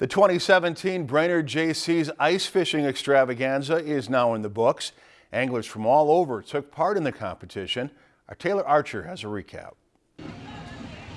The 2017 Brainerd Jaycees ice fishing extravaganza is now in the books. Anglers from all over took part in the competition. Our Taylor Archer has a recap.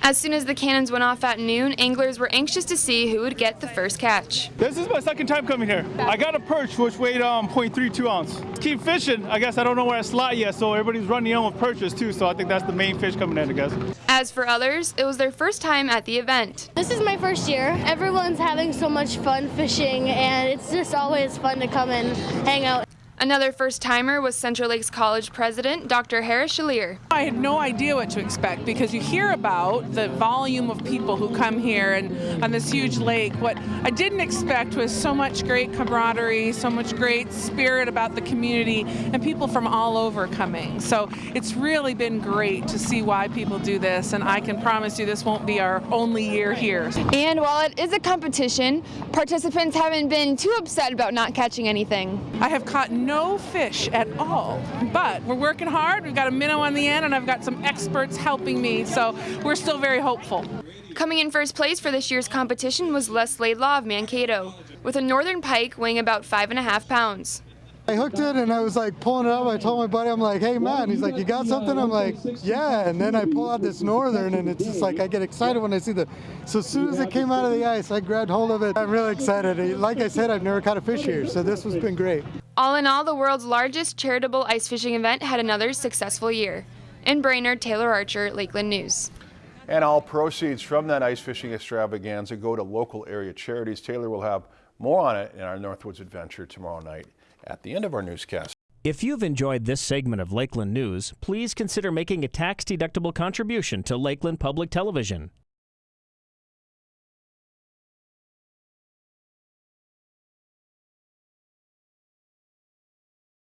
As soon as the cannons went off at noon, anglers were anxious to see who would get the first catch. This is my second time coming here. I got a perch which weighed um, 0.32 ounce. Keep fishing. I guess I don't know where I slot yet, so everybody's running in with perches too, so I think that's the main fish coming in, I guess. As for others, it was their first time at the event. This is my first year. Everyone's having so much fun fishing, and it's just always fun to come and hang out. Another first timer was Central Lakes College president Dr. Hara Charlier. I had no idea what to expect because you hear about the volume of people who come here and on this huge lake. What I didn't expect was so much great camaraderie, so much great spirit about the community, and people from all over coming. So it's really been great to see why people do this, and I can promise you this won't be our only year here. And while it is a competition, participants haven't been too upset about not catching anything. I have caught no no fish at all. But we're working hard. We've got a minnow on the end, and I've got some experts helping me. So we're still very hopeful. Coming in first place for this year's competition was Les Laidlaw of Mankato, with a northern pike weighing about five and a half pounds. I hooked it and I was like pulling it up. I told my buddy, I'm like, hey man, he's like, you got something? I'm like, yeah. And then I pull out this northern and it's just like, I get excited when I see the, so as soon as it came out of the ice, I grabbed hold of it. I'm really excited. Like I said, I've never caught a fish here, so this has been great. All in all, the world's largest charitable ice fishing event had another successful year. In Brainerd, Taylor Archer, Lakeland News. And all proceeds from that ice fishing extravaganza go to local area charities. Taylor will have more on it in our Northwoods Adventure tomorrow night at the end of our newscast. If you've enjoyed this segment of Lakeland News, please consider making a tax-deductible contribution to Lakeland Public Television.